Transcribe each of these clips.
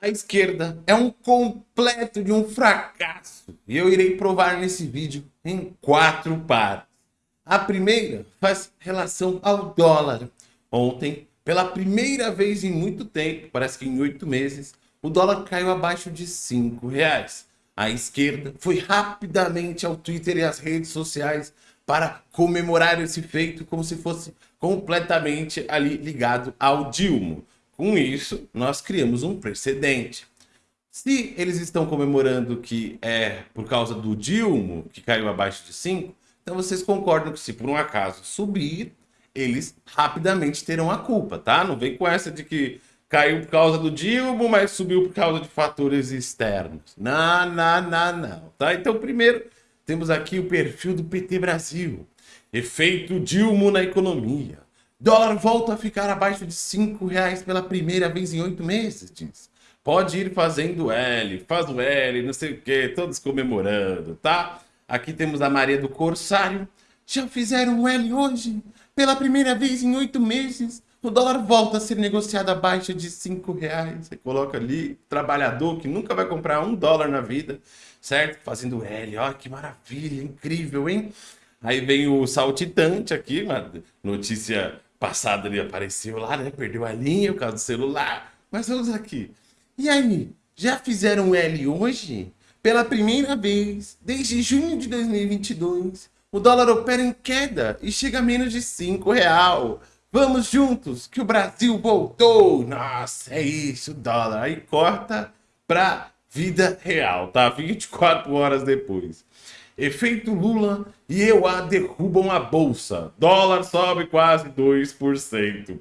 A esquerda é um completo de um fracasso. E eu irei provar nesse vídeo em quatro partes. A primeira faz relação ao dólar. Ontem, pela primeira vez em muito tempo, parece que em oito meses, o dólar caiu abaixo de cinco reais. A esquerda foi rapidamente ao Twitter e às redes sociais para comemorar esse feito como se fosse completamente ali ligado ao Dilma. Com isso, nós criamos um precedente. Se eles estão comemorando que é por causa do Dilma, que caiu abaixo de 5, então vocês concordam que se por um acaso subir, eles rapidamente terão a culpa, tá? Não vem com essa de que caiu por causa do Dilma, mas subiu por causa de fatores externos. Não, não, não, não, tá? Então, primeiro, temos aqui o perfil do PT Brasil. Efeito Dilma na economia. Dólar volta a ficar abaixo de 5 reais pela primeira vez em oito meses, diz. Pode ir fazendo L, faz o L, não sei o que, todos comemorando, tá? Aqui temos a Maria do Corsário. Já fizeram um L hoje? Pela primeira vez em oito meses, o dólar volta a ser negociado abaixo de 5 reais. Você coloca ali, trabalhador que nunca vai comprar um dólar na vida, certo? Fazendo L, ó, que maravilha, incrível, hein? Aí vem o saltitante aqui, uma notícia passada ali apareceu lá, né? Perdeu a linha por causa do celular. Mas vamos aqui. E aí, já fizeram L hoje? Pela primeira vez, desde junho de 2022, o dólar opera em queda e chega a menos de 5 real. Vamos juntos, que o Brasil voltou. Nossa, é isso, dólar. Aí corta pra vida real, tá? 24 horas depois. Efeito Lula e EUA derrubam a bolsa. Dólar sobe quase 2%.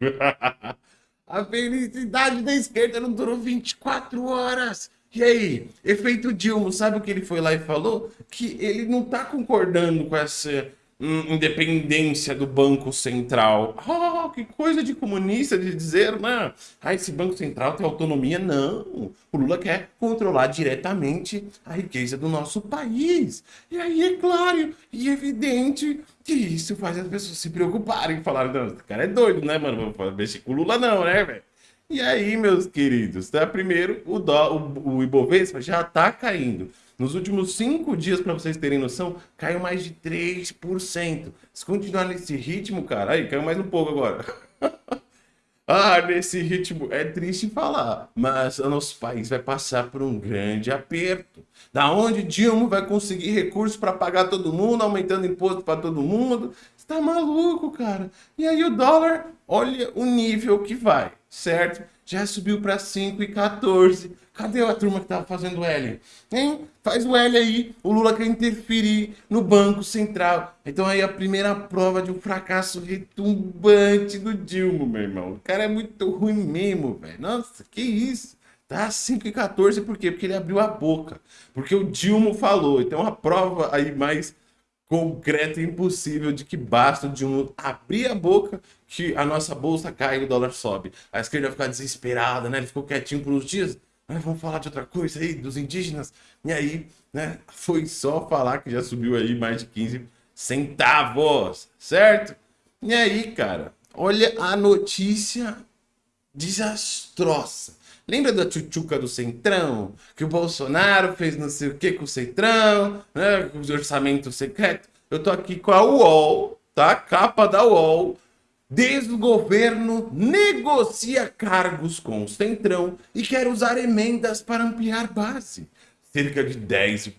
a felicidade da esquerda não durou 24 horas. E aí, efeito Dilma, sabe o que ele foi lá e falou? Que ele não tá concordando com essa independência do Banco Central. Oh, que coisa de comunista de dizer, né? Ah, esse Banco Central tem autonomia. Não, o Lula quer controlar diretamente a riqueza do nosso país. E aí é claro e evidente que isso faz as pessoas se preocuparem e falarem, não, esse cara é doido, né, mano? Vou mexer com o Lula não, né, velho? E aí, meus queridos, tá? primeiro, o, dó, o, o Ibovespa já tá caindo. Nos últimos cinco dias, para vocês terem noção, caiu mais de 3%. Se continuar nesse ritmo, cara, aí caiu mais um pouco agora. ah, nesse ritmo, é triste falar, mas o nosso país vai passar por um grande aperto. Da onde Dilma vai conseguir recursos para pagar todo mundo, aumentando imposto para todo mundo? Está maluco, cara. E aí o dólar, olha o nível que vai, certo? Já subiu para 5,14. Cadê a turma que tava fazendo L? Hein? Faz o L aí. O Lula quer interferir no Banco Central. Então aí a primeira prova de um fracasso retumbante do Dilma, meu irmão. O cara é muito ruim mesmo, velho. Nossa, que isso. Tá 5 e 14 por quê? Porque ele abriu a boca. Porque o Dilma falou. Então a prova aí mais concreta e impossível de que basta o Dilma abrir a boca que a nossa bolsa cai e o dólar sobe. A esquerda vai ficar desesperada, né? Ele ficou quietinho por uns dias ah, vamos falar de outra coisa aí, dos indígenas. E aí, né, foi só falar que já subiu aí mais de 15 centavos, certo? E aí, cara, olha a notícia desastrosa. Lembra da tchutchuca do Centrão? Que o Bolsonaro fez não sei o que com o Centrão, né? Com os orçamentos secretos. Eu tô aqui com a UOL, tá? Capa da UOL, Desgoverno negocia cargos com o Centrão e quer usar emendas para ampliar base. Cerca de 10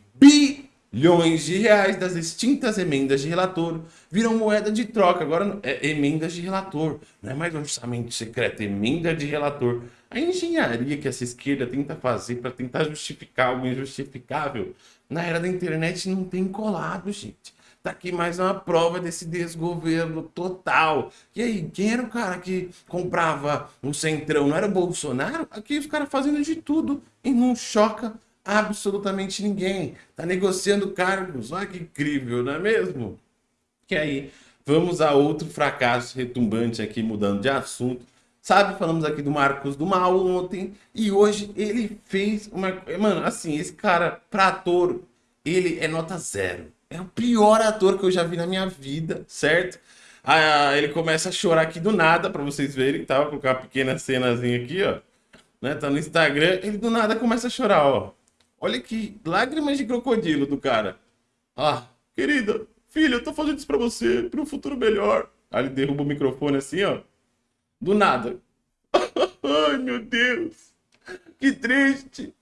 bilhões de reais das extintas emendas de relator viram moeda de troca. Agora é emendas de relator, não é mais orçamento secreto, é emenda de relator. A engenharia que essa esquerda tenta fazer para tentar justificar algo injustificável na era da internet não tem colado, gente. Tá aqui mais uma prova desse desgoverno total. E aí, quem era o cara que comprava o Centrão? Não era o Bolsonaro? Aqui os caras fazendo de tudo e não choca absolutamente ninguém. Tá negociando cargos. Olha que incrível, não é mesmo? Que aí, vamos a outro fracasso retumbante aqui, mudando de assunto. Sabe, falamos aqui do Marcos do Mal ontem e hoje ele fez uma... Mano, assim, esse cara, pra ator, ele é nota zero. É o pior ator que eu já vi na minha vida, certo? Aí ele começa a chorar aqui do nada, pra vocês verem, tá? Vou colocar uma pequena cenazinha aqui, ó. Né? Tá no Instagram, ele do nada começa a chorar, ó. Olha que lágrimas de crocodilo do cara. Ah, querida, filha, eu tô fazendo isso pra você, pra um futuro melhor. Aí ele derruba o microfone assim, ó. Do nada. Ai, meu Deus. Que triste.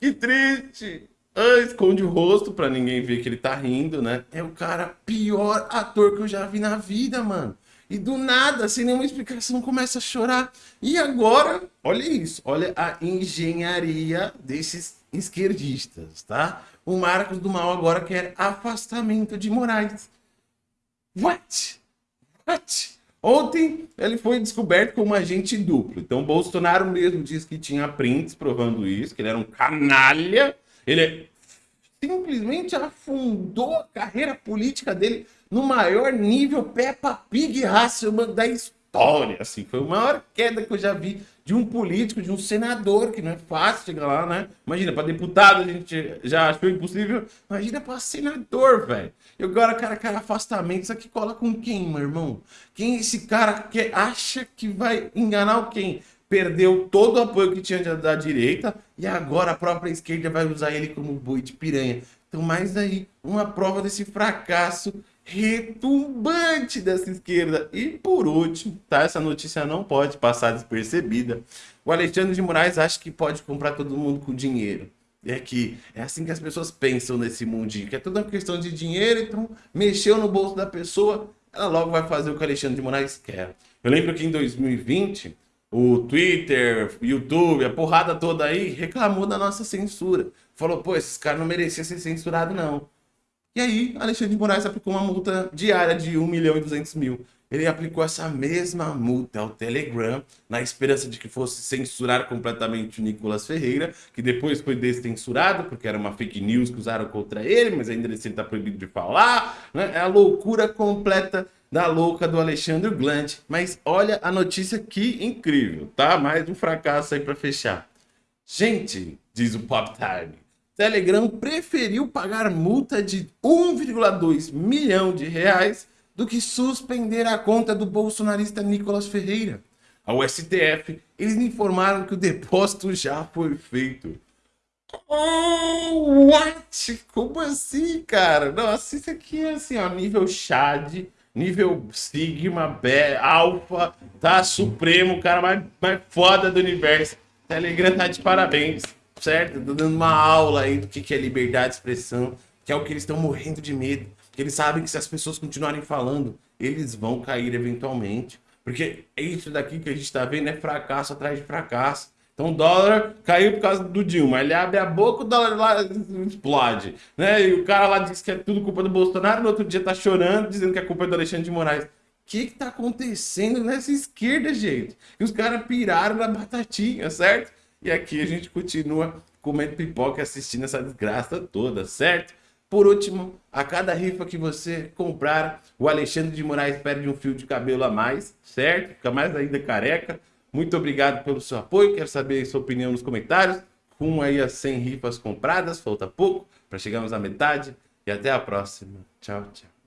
Que triste. Ah, esconde o rosto pra ninguém ver que ele tá rindo, né? É o cara pior ator que eu já vi na vida, mano. E do nada, sem nenhuma explicação, começa a chorar. E agora, olha isso, olha a engenharia desses esquerdistas, tá? O Marcos do Mal agora quer afastamento de Moraes. What? What? Ontem ele foi descoberto como agente duplo. Então Bolsonaro mesmo disse que tinha prints provando isso, que ele era um canalha. Ele simplesmente afundou a carreira política dele no maior nível Peppa Pig Hasselman da história. Assim, foi a maior queda que eu já vi de um político, de um senador, que não é fácil chegar lá, né? Imagina, para deputado a gente já achou impossível. Imagina para senador, velho. E agora, cara, cara, afastamento. Isso aqui cola com quem, meu irmão? Quem esse cara que acha que vai enganar quem? Perdeu todo o apoio que tinha da direita e agora a própria esquerda vai usar ele como boi de piranha. Então, mais aí, uma prova desse fracasso retumbante dessa esquerda. E por último, tá? Essa notícia não pode passar despercebida. O Alexandre de Moraes acha que pode comprar todo mundo com dinheiro. É que é assim que as pessoas pensam nesse mundinho, que é toda uma questão de dinheiro, então mexeu no bolso da pessoa, ela logo vai fazer o que o Alexandre de Moraes quer. Eu lembro que em 2020, o Twitter, YouTube, a porrada toda aí, reclamou da nossa censura. Falou, pô, esses caras não mereciam ser censurados não. E aí, Alexandre de Moraes aplicou uma multa diária de 1 milhão e 200 mil. Ele aplicou essa mesma multa ao Telegram, na esperança de que fosse censurar completamente o Nicolas Ferreira, que depois foi descensurado, porque era uma fake news que usaram contra ele, mas ainda assim está proibido de falar. Né? É a loucura completa da louca do Alexandre Glant. Mas olha a notícia que incrível, tá? Mais um fracasso aí para fechar. Gente, diz o Pop Time, Telegram preferiu pagar multa de 1,2 milhão de reais do que suspender a conta do bolsonarista Nicolas Ferreira. Ao STF, eles informaram que o depósito já foi feito. Oh, what? Como assim, cara? Nossa, isso aqui é assim, ó, nível Chad, nível Sigma, Alpha, tá? Supremo, cara mais, mais foda do universo. Telegram tá de parabéns certo? Tô dando uma aula aí do que é liberdade de expressão, que é o que eles estão morrendo de medo. Que eles sabem que se as pessoas continuarem falando, eles vão cair eventualmente. Porque é isso daqui que a gente está vendo é fracasso atrás de fracasso. Então o dólar caiu por causa do Dilma. Ele abre a boca, o dólar lá explode. Né? E o cara lá diz que é tudo culpa do Bolsonaro, no outro dia tá chorando, dizendo que é culpa do Alexandre de Moraes. O que que tá acontecendo nessa esquerda, gente? E os caras piraram na batatinha, certo? E aqui a gente continua comendo pipoca e assistindo essa desgraça toda, certo? Por último, a cada rifa que você comprar, o Alexandre de Moraes perde um fio de cabelo a mais, certo? Fica mais ainda careca. Muito obrigado pelo seu apoio, quero saber a sua opinião nos comentários. Com aí as 100 rifas compradas, falta pouco para chegarmos à metade. E até a próxima. Tchau, tchau.